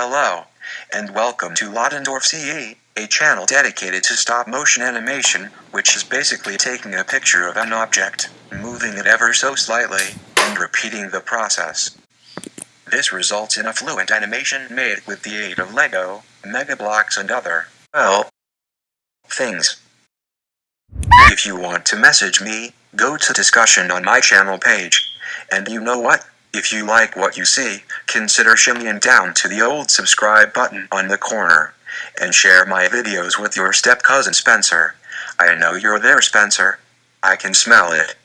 Hello, and welcome to Lottendorf CE, a channel dedicated to stop motion animation, which is basically taking a picture of an object, moving it ever so slightly, and repeating the process. This results in a fluent animation made with the aid of Lego, Mega Bloks and other, well, things. If you want to message me, go to discussion on my channel page. And you know what? If you like what you see, consider shimmying down to the old subscribe button on the corner. And share my videos with your step cousin Spencer. I know you're there, Spencer. I can smell it.